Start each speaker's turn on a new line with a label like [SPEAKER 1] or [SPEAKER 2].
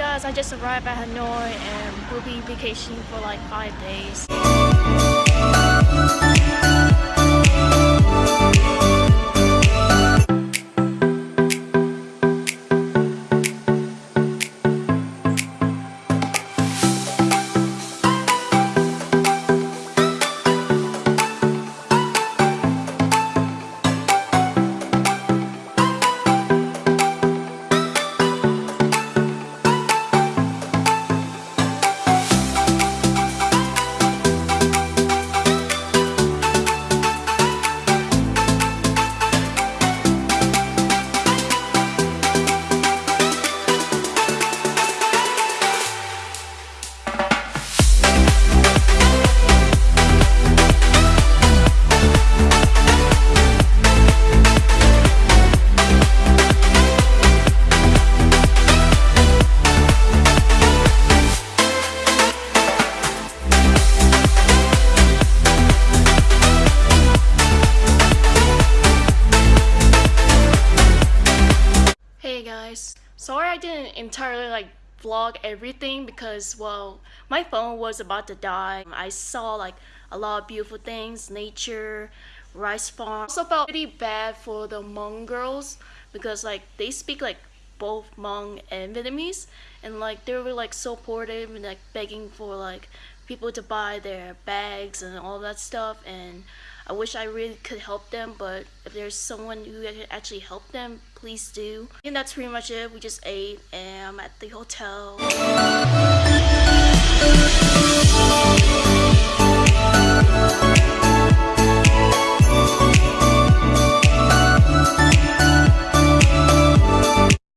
[SPEAKER 1] guys, I just arrived at Hanoi and we'll be vacationing for like five days. Guys, sorry I didn't entirely like vlog everything because well my phone was about to die. I saw like a lot of beautiful things, nature, rice farm. Also felt pretty bad for the Hmong girls because like they speak like both Hmong and Vietnamese and like they were like supportive and like begging for like people to buy their bags and all that stuff and I wish I really could help them but if there's someone who can actually help them please do. And that's pretty much it. We just ate and I'm at the hotel